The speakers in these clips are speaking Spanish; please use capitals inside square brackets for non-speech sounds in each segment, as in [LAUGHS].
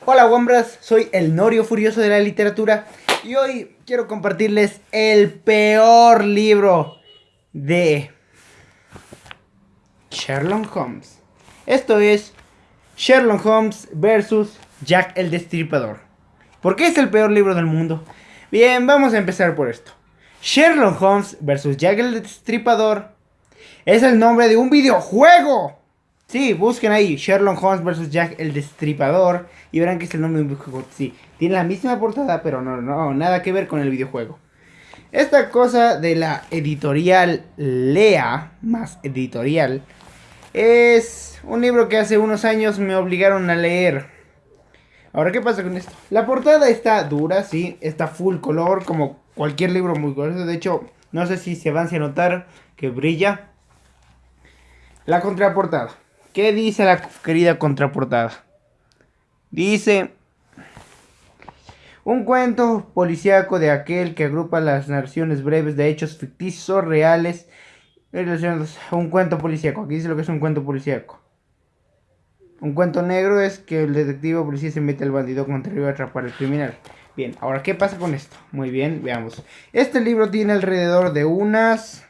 Hola Wombras, soy el Norio Furioso de la literatura y hoy quiero compartirles el peor libro de Sherlock Holmes. Esto es Sherlock Holmes versus Jack el Destripador. ¿Por qué es el peor libro del mundo? Bien, vamos a empezar por esto. Sherlock Holmes versus Jack el Destripador es el nombre de un videojuego. Sí, busquen ahí Sherlock Holmes vs. Jack el Destripador y verán que es el nombre de un videojuego. Sí, tiene la misma portada, pero no, no, nada que ver con el videojuego. Esta cosa de la editorial Lea, más editorial, es un libro que hace unos años me obligaron a leer. Ahora, ¿qué pasa con esto? La portada está dura, sí, está full color, como cualquier libro muy grueso. De hecho, no sé si se van a notar que brilla. La contraportada. ¿Qué dice la querida contraportada? Dice... Un cuento policíaco de aquel que agrupa las narraciones breves de hechos ficticios reales un cuento policíaco. Aquí dice lo que es un cuento policíaco. Un cuento negro es que el detective policía se mete al bandido contrario a atrapar al criminal. Bien, ahora, ¿qué pasa con esto? Muy bien, veamos. Este libro tiene alrededor de unas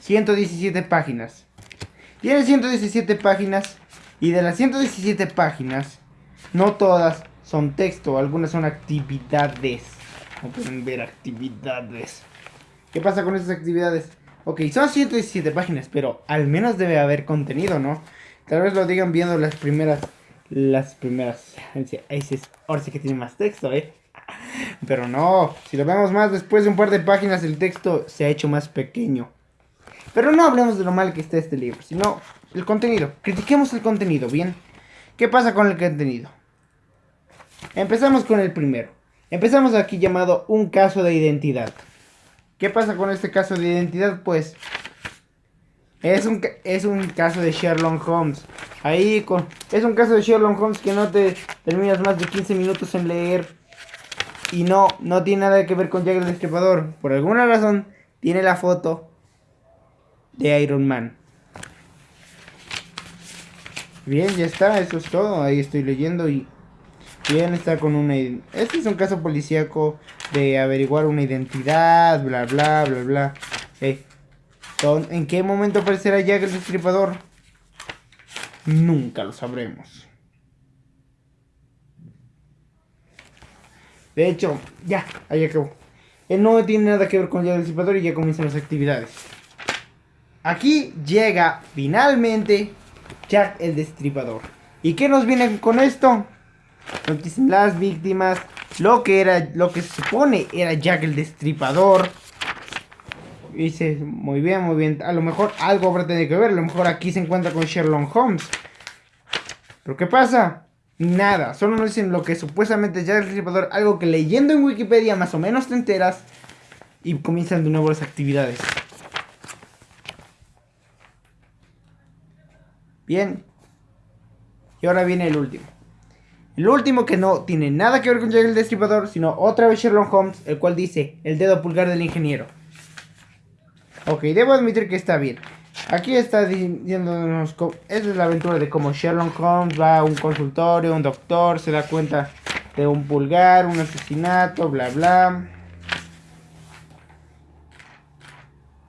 117 páginas. Tiene 117 páginas y de las 117 páginas, no todas son texto, algunas son actividades. Como pueden ver, actividades. ¿Qué pasa con esas actividades? Ok, son 117 páginas, pero al menos debe haber contenido, ¿no? Tal vez lo digan viendo las primeras... Las primeras... Ahora sí que tiene más texto, ¿eh? [LAUGHS] Pero no, si lo vemos más después de un par de páginas, el texto se ha hecho más pequeño. Pero no hablemos de lo mal que está este libro, sino el contenido. Critiquemos el contenido, ¿bien? ¿Qué pasa con el contenido? Empezamos con el primero. Empezamos aquí llamado un caso de identidad. ¿Qué pasa con este caso de identidad? Pues es un, es un caso de Sherlock Holmes. Ahí con, es un caso de Sherlock Holmes que no te terminas más de 15 minutos en leer. Y no, no tiene nada que ver con Jack el Destripador. Por alguna razón tiene la foto de Iron Man. Bien, ya está, eso es todo. Ahí estoy leyendo y bien está con una... Este es un caso policíaco de averiguar una identidad, bla, bla, bla, bla. ¿En qué momento aparecerá Jack el Destripador? Nunca lo sabremos. De hecho, ya, ahí acabó. Él no tiene nada que ver con Jack el Destripador y ya comienzan las actividades. Aquí llega finalmente Jack el Destripador. ¿Y qué nos viene con esto? las víctimas, lo que era, lo que se supone era Jack el Destripador. Dice, muy bien, muy bien. A lo mejor algo habrá tenido que ver. A lo mejor aquí se encuentra con Sherlock Holmes. ¿Pero qué pasa? Nada. Solo nos dicen lo que supuestamente es Jack el Destripador. Algo que leyendo en Wikipedia más o menos te enteras. Y comienzan de nuevo las actividades. Bien. Y ahora viene el último. El último que no tiene nada que ver con Jack el Destripador, sino otra vez Sherlock Holmes, el cual dice, el dedo pulgar del ingeniero. Ok, debo admitir que está bien. Aquí está diciéndonos, esa es la aventura de cómo Sherlock Holmes va a un consultorio, un doctor, se da cuenta de un pulgar, un asesinato, bla bla.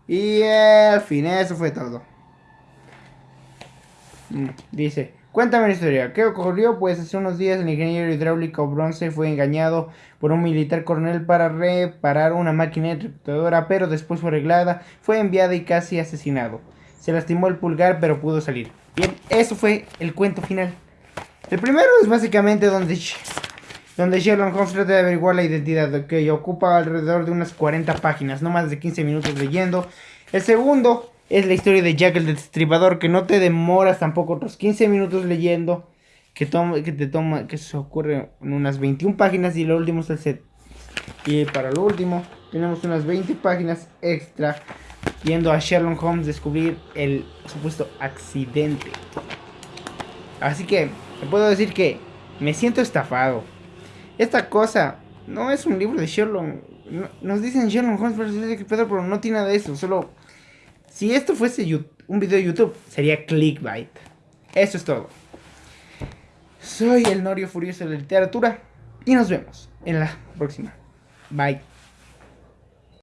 Y al fin, eso fue todo. Mm, dice, cuéntame la historia. ¿Qué ocurrió? Pues hace unos días el ingeniero hidráulico Bronce fue engañado por un militar coronel para reparar una máquina electrocutadora, pero después fue arreglada, fue enviada y casi asesinado. Se lastimó el pulgar, pero pudo salir. Bien, eso fue el cuento final. El primero es básicamente donde, donde Sherlock Holmes trata de averiguar la identidad, que ocupa alrededor de unas 40 páginas, no más de 15 minutos leyendo. El segundo es la historia de Jack el Destripador, que no te demoras tampoco otros 15 minutos leyendo, que, toma, que te toma, que se ocurre unas 21 páginas y lo último es el set. Y para lo último, tenemos unas 20 páginas extra yendo a Sherlock Holmes descubrir el supuesto accidente. Así que, puedo decir que me siento estafado. Esta cosa no es un libro de Sherlock. nos dicen Sherlock Holmes, pero no tiene nada de eso, solo si esto fuese un video de YouTube, sería clickbait. Eso es todo. Soy el Norio Furioso de la Literatura y nos vemos en la próxima. Bye.